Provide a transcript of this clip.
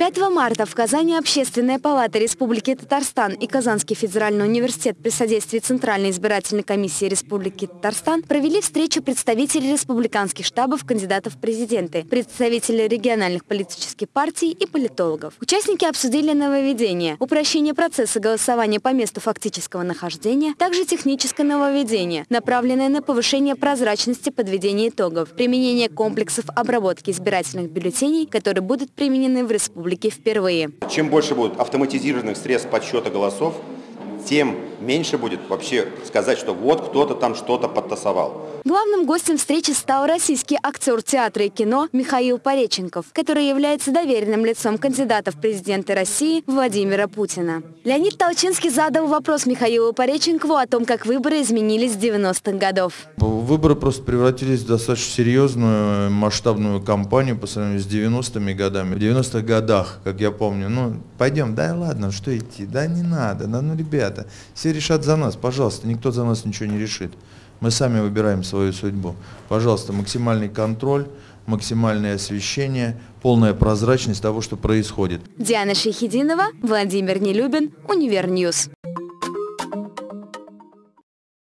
5 марта в Казани Общественная палата Республики Татарстан и Казанский федеральный университет при содействии Центральной избирательной комиссии Республики Татарстан провели встречу представителей республиканских штабов кандидатов в президенты, представителей региональных политических партий и политологов. Участники обсудили нововведения, упрощение процесса голосования по месту фактического нахождения, также техническое нововведение, направленное на повышение прозрачности подведения итогов, применение комплексов обработки избирательных бюллетеней, которые будут применены в республике республики впервые. Чем больше будет автоматизированных средств подсчета голосов, тем меньше будет вообще сказать, что вот кто-то там что-то подтасовал. Главным гостем встречи стал российский актер театра и кино Михаил Пореченков, который является доверенным лицом кандидата в президенты России Владимира Путина. Леонид Толчинский задал вопрос Михаилу Пореченкову о том, как выборы изменились с 90-х годов. Выборы просто превратились в достаточно серьезную масштабную кампанию по сравнению с 90-ми годами. В 90-х годах, как я помню, ну, пойдем, да ладно, что идти, да не надо, да ну, ребята, все решат за нас, пожалуйста, никто за нас ничего не решит. Мы сами выбираем свою судьбу. Пожалуйста, максимальный контроль, максимальное освещение, полная прозрачность того, что происходит. Диана Шейхидинова, Владимир Нелюбин, Univer News.